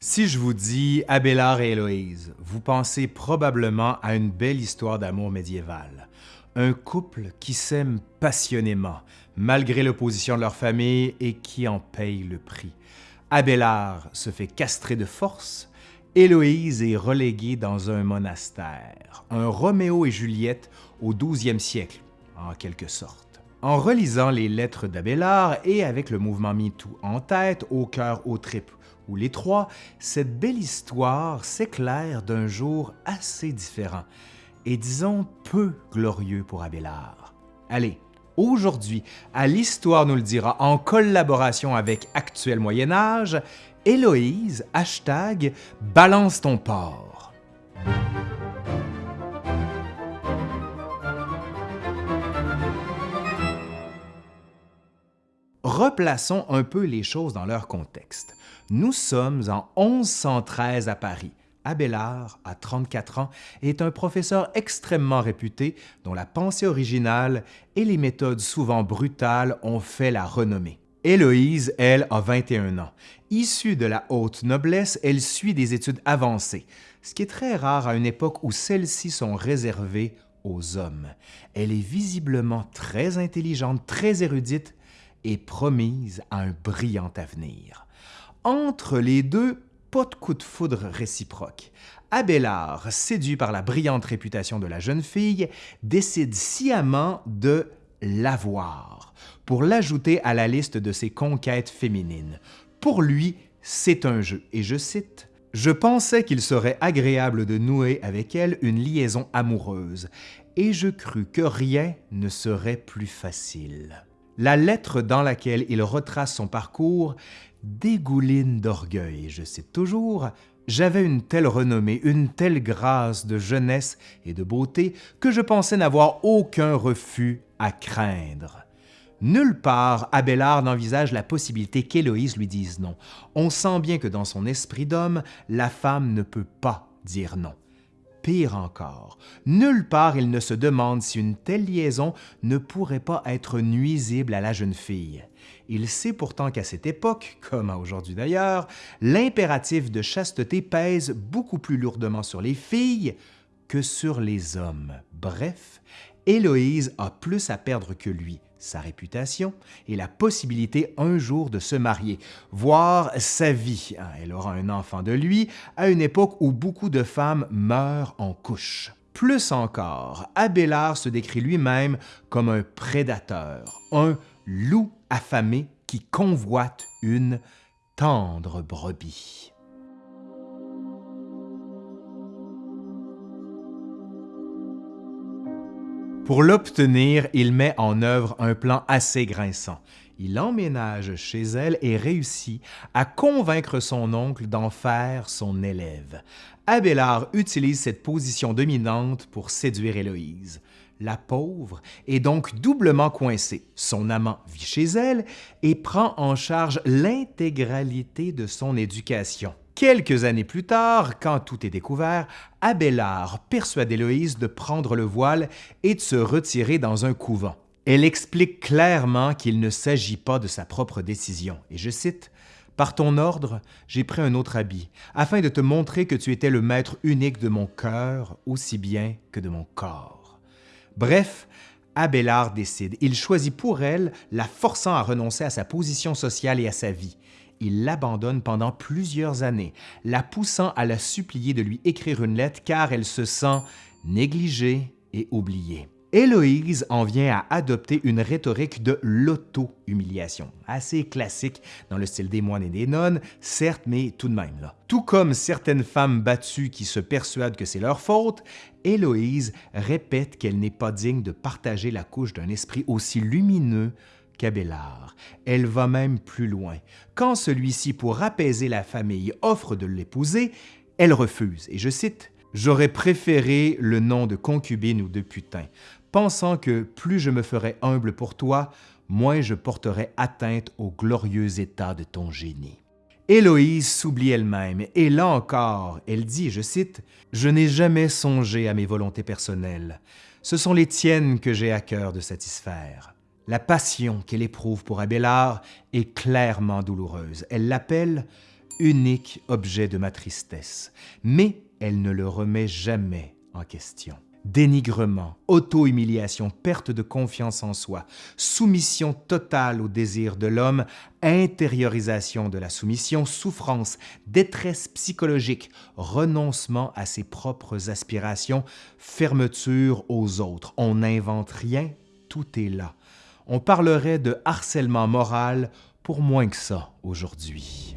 Si je vous dis Abélard et Héloïse, vous pensez probablement à une belle histoire d'amour médiéval. Un couple qui s'aime passionnément, malgré l'opposition de leur famille et qui en paye le prix. Abélard se fait castrer de force, Héloïse est reléguée dans un monastère, un Roméo et Juliette au 12e siècle, en quelque sorte. En relisant les lettres d'Abélard et avec le mouvement MeToo en tête, au cœur, aux tripes ou les trois, cette belle histoire s'éclaire d'un jour assez différent et disons peu glorieux pour Abélard. Allez, aujourd'hui, à l'Histoire nous le dira en collaboration avec Actuel Moyen Âge, Héloïse, hashtag Balance ton porc. Replaçons un peu les choses dans leur contexte. Nous sommes en 1113 à Paris. Abélard, à 34 ans, est un professeur extrêmement réputé dont la pensée originale et les méthodes souvent brutales ont fait la renommée. Héloïse, elle, a 21 ans. Issue de la haute noblesse, elle suit des études avancées, ce qui est très rare à une époque où celles-ci sont réservées aux hommes. Elle est visiblement très intelligente, très érudite et promise à un brillant avenir. Entre les deux, pas de coup de foudre réciproque. Abélard, séduit par la brillante réputation de la jeune fille, décide sciemment de l'avoir pour l'ajouter à la liste de ses conquêtes féminines. Pour lui, c'est un jeu, et je cite, « Je pensais qu'il serait agréable de nouer avec elle une liaison amoureuse, et je crus que rien ne serait plus facile. » La lettre dans laquelle il retrace son parcours dégouline d'orgueil. Je cite toujours J'avais une telle renommée, une telle grâce de jeunesse et de beauté que je pensais n'avoir aucun refus à craindre. Nulle part Abélard n'envisage la possibilité qu'Héloïse lui dise non. On sent bien que dans son esprit d'homme, la femme ne peut pas dire non. Pire encore, nulle part il ne se demande si une telle liaison ne pourrait pas être nuisible à la jeune fille. Il sait pourtant qu'à cette époque, comme à aujourd'hui d'ailleurs, l'impératif de chasteté pèse beaucoup plus lourdement sur les filles que sur les hommes. Bref, Héloïse a plus à perdre que lui, sa réputation et la possibilité un jour de se marier, voire sa vie. Ah, elle aura un enfant de lui à une époque où beaucoup de femmes meurent en couche. Plus encore, Abélard se décrit lui-même comme un prédateur, un loup affamé qui convoite une tendre brebis. Pour l'obtenir, il met en œuvre un plan assez grinçant. Il emménage chez elle et réussit à convaincre son oncle d'en faire son élève. Abélard utilise cette position dominante pour séduire Héloïse. La pauvre est donc doublement coincée. Son amant vit chez elle et prend en charge l'intégralité de son éducation. Quelques années plus tard, quand tout est découvert, Abélard persuade Héloïse de prendre le voile et de se retirer dans un couvent. Elle explique clairement qu'il ne s'agit pas de sa propre décision, et je cite par ton ordre, j'ai pris un autre habit, afin de te montrer que tu étais le maître unique de mon cœur aussi bien que de mon corps. Bref, Abélard décide. Il choisit pour elle, la forçant à renoncer à sa position sociale et à sa vie il l'abandonne pendant plusieurs années, la poussant à la supplier de lui écrire une lettre car elle se sent négligée et oubliée. Héloïse en vient à adopter une rhétorique de l'auto-humiliation, assez classique dans le style des moines et des nonnes, certes, mais tout de même là. Tout comme certaines femmes battues qui se persuadent que c'est leur faute, Héloïse répète qu'elle n'est pas digne de partager la couche d'un esprit aussi lumineux Cabellard. Elle va même plus loin. Quand celui-ci, pour apaiser la famille, offre de l'épouser, elle refuse, et je cite, « J'aurais préféré le nom de concubine ou de putain, pensant que plus je me ferais humble pour toi, moins je porterais atteinte au glorieux état de ton génie. » Héloïse s'oublie elle-même, et là encore, elle dit, je cite, « Je n'ai jamais songé à mes volontés personnelles. Ce sont les tiennes que j'ai à cœur de satisfaire. » La passion qu'elle éprouve pour Abélard est clairement douloureuse. Elle l'appelle unique objet de ma tristesse, mais elle ne le remet jamais en question. Dénigrement, auto-humiliation, perte de confiance en soi, soumission totale au désir de l'homme, intériorisation de la soumission, souffrance, détresse psychologique, renoncement à ses propres aspirations, fermeture aux autres. On n'invente rien, tout est là. On parlerait de harcèlement moral pour moins que ça aujourd'hui.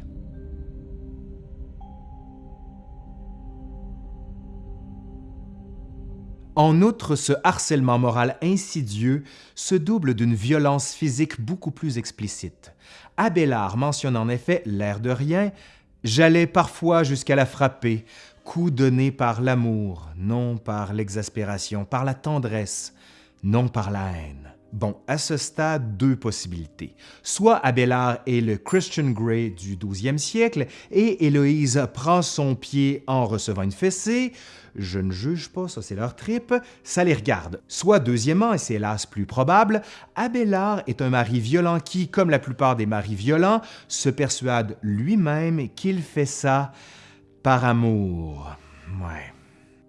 En outre, ce harcèlement moral insidieux se double d'une violence physique beaucoup plus explicite. Abélard mentionne en effet l'air de rien « J'allais parfois jusqu'à la frapper, coup donné par l'amour, non par l'exaspération, par la tendresse, non par la haine. » Bon, à ce stade, deux possibilités. Soit Abélard est le Christian Grey du 12e siècle et Héloïse prend son pied en recevant une fessée, je ne juge pas, ça c'est leur trip, ça les regarde. Soit deuxièmement, et c'est hélas plus probable, Abélard est un mari violent qui, comme la plupart des maris violents, se persuade lui-même qu'il fait ça par amour.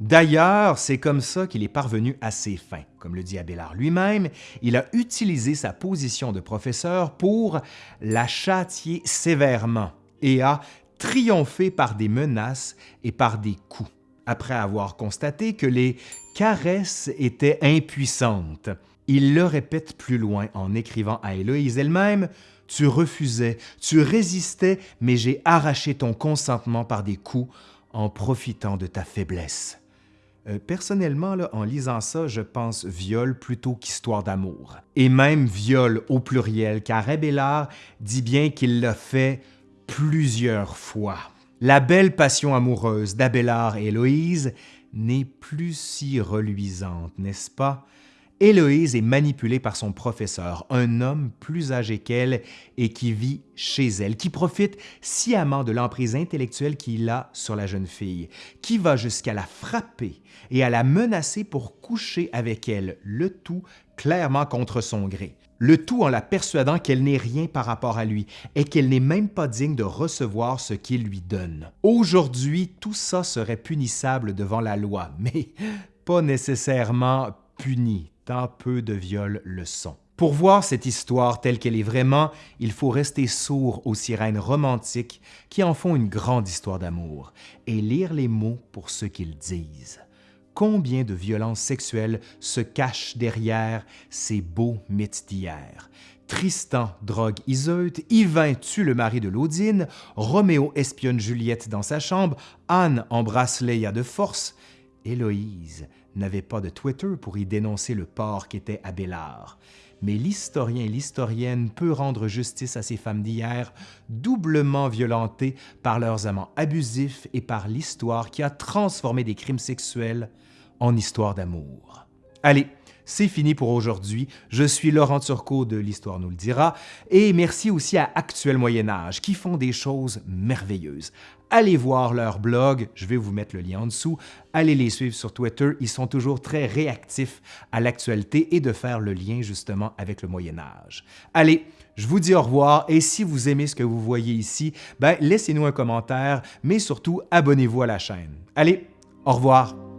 D'ailleurs, c'est comme ça qu'il est parvenu à ses fins. Comme le dit Abélard lui-même, il a utilisé sa position de professeur pour la châtier sévèrement et a triomphé par des menaces et par des coups, après avoir constaté que les caresses étaient impuissantes. Il le répète plus loin en écrivant à Héloïse elle-même « Tu refusais, tu résistais, mais j'ai arraché ton consentement par des coups en profitant de ta faiblesse. » Euh, personnellement, en lisant ça, je pense viol plutôt qu'histoire d'amour. Et même viol au pluriel, car Abélard dit bien qu'il l'a fait plusieurs fois. La belle passion amoureuse d'Abélard et Héloïse n'est plus si reluisante, n'est-ce pas? Héloïse est manipulée par son professeur, un homme plus âgé qu'elle et qui vit chez elle, qui profite sciemment de l'emprise intellectuelle qu'il a sur la jeune fille, qui va jusqu'à la frapper et à la menacer pour coucher avec elle, le tout clairement contre son gré. Le tout en la persuadant qu'elle n'est rien par rapport à lui et qu'elle n'est même pas digne de recevoir ce qu'il lui donne. Aujourd'hui, tout ça serait punissable devant la loi, mais pas nécessairement puni tant peu de viols le sont. Pour voir cette histoire telle qu'elle est vraiment, il faut rester sourd aux sirènes romantiques qui en font une grande histoire d'amour et lire les mots pour ce qu'ils disent. Combien de violences sexuelles se cachent derrière ces beaux mythes d'hier? Tristan drogue Iseut, Yvain tue le mari de Laudine, Roméo espionne Juliette dans sa chambre, Anne embrasse Léa de force, Héloïse n'avait pas de Twitter pour y dénoncer le porc qu'était Abélard. Mais l'historien et l'historienne peut rendre justice à ces femmes d'hier, doublement violentées par leurs amants abusifs et par l'histoire qui a transformé des crimes sexuels en histoire d'amour. Allez, c'est fini pour aujourd'hui. Je suis Laurent Turcot de l'Histoire nous le dira et merci aussi à Actuel Moyen Âge qui font des choses merveilleuses. Allez voir leur blog, je vais vous mettre le lien en dessous. Allez les suivre sur Twitter, ils sont toujours très réactifs à l'actualité et de faire le lien justement avec le Moyen Âge. Allez, je vous dis au revoir et si vous aimez ce que vous voyez ici, ben laissez-nous un commentaire, mais surtout abonnez-vous à la chaîne. Allez, au revoir!